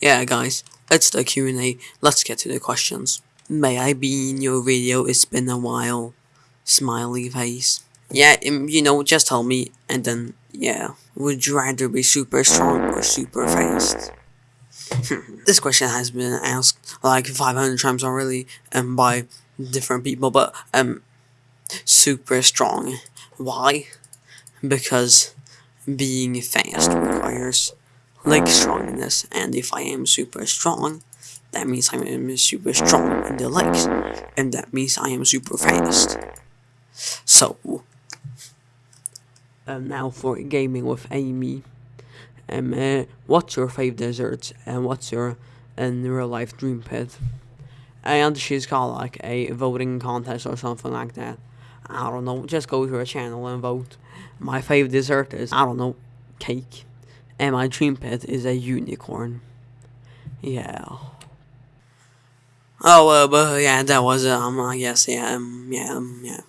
Yeah, guys, it's the Q&A. Let's get to the questions. May I be in your video? It's been a while. Smiley face. Yeah, um, you know, just tell me, and then, yeah. Would you rather be super strong or super fast? this question has been asked like 500 times already, um, by different people, but, um, super strong. Why? Because being fast requires leg strongness, and if I am super strong, that means I am super strong in the legs, and that means I am super fast. So, um, now for gaming with Amy. Um, uh, what's your fave dessert, and what's your in real life dream pet? And she's got like a voting contest or something like that. I don't know, just go to her channel and vote. My fave dessert is, I don't know, cake. And my dream pet is a unicorn. Yeah. Oh, uh, but yeah, that was, um, I guess, yeah, um, yeah, um, yeah.